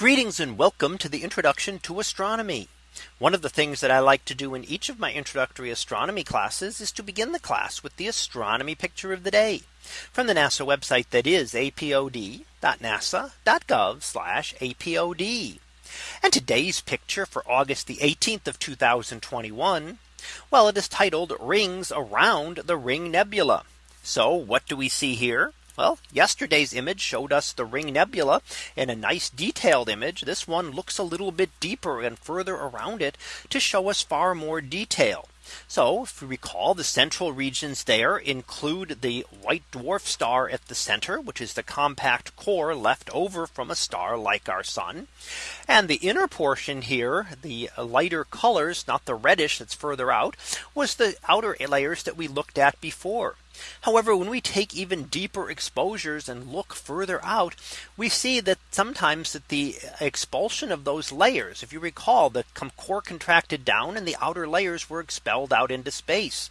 Greetings and welcome to the introduction to astronomy. One of the things that I like to do in each of my introductory astronomy classes is to begin the class with the astronomy picture of the day from the NASA website that is apod.nasa.gov apod. And today's picture for August the 18th of 2021. Well, it is titled rings around the ring nebula. So what do we see here? Well, yesterday's image showed us the ring nebula in a nice detailed image. This one looks a little bit deeper and further around it to show us far more detail. So if we recall the central regions there include the white dwarf star at the center, which is the compact core left over from a star like our sun. And the inner portion here, the lighter colors, not the reddish that's further out, was the outer layers that we looked at before. However, when we take even deeper exposures and look further out, we see that sometimes that the expulsion of those layers, if you recall, the core contracted down and the outer layers were expelled out into space.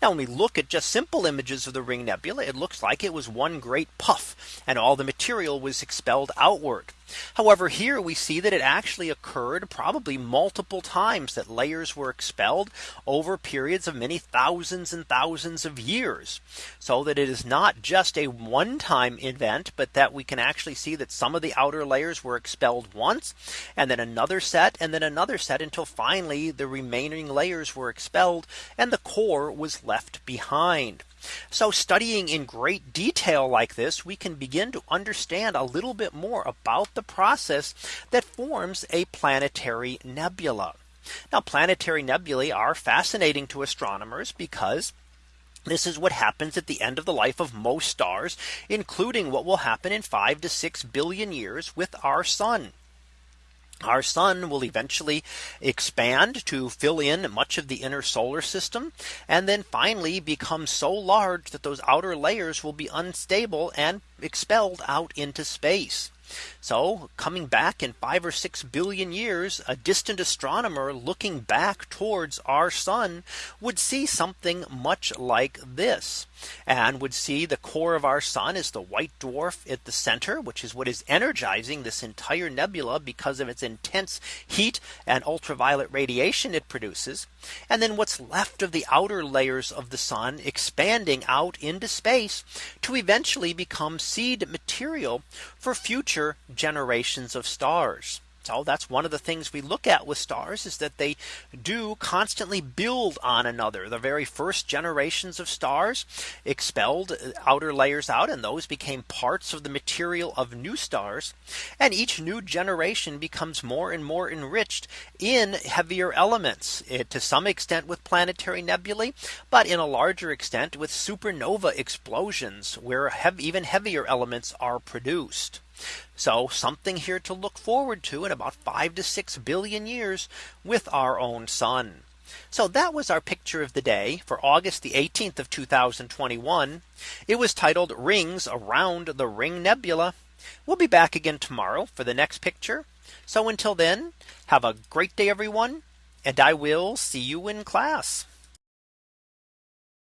Now when we look at just simple images of the ring nebula, it looks like it was one great puff and all the material was expelled outward. However, here we see that it actually occurred probably multiple times that layers were expelled over periods of many thousands and thousands of years. So that it is not just a one time event, but that we can actually see that some of the outer layers were expelled once and then another set and then another set until finally the remaining layers were expelled and the core was left behind. So studying in great detail like this, we can begin to understand a little bit more about the process that forms a planetary nebula. Now planetary nebulae are fascinating to astronomers because this is what happens at the end of the life of most stars, including what will happen in five to six billion years with our sun. Our sun will eventually expand to fill in much of the inner solar system and then finally become so large that those outer layers will be unstable and expelled out into space. So coming back in five or six billion years, a distant astronomer looking back towards our sun would see something much like this and would see the core of our sun is the white dwarf at the center, which is what is energizing this entire nebula because of its intense heat and ultraviolet radiation it produces. And then what's left of the outer layers of the sun expanding out into space to eventually become seed material for future generations of stars. So that's one of the things we look at with stars is that they do constantly build on another. The very first generations of stars expelled uh, outer layers out and those became parts of the material of new stars. And each new generation becomes more and more enriched in heavier elements it, to some extent with planetary nebulae, but in a larger extent with supernova explosions where heavy, even heavier elements are produced. So something here to look forward to in about five to six billion years with our own sun. So that was our picture of the day for August the 18th of 2021. It was titled rings around the ring nebula. We'll be back again tomorrow for the next picture. So until then, have a great day, everyone. And I will see you in class.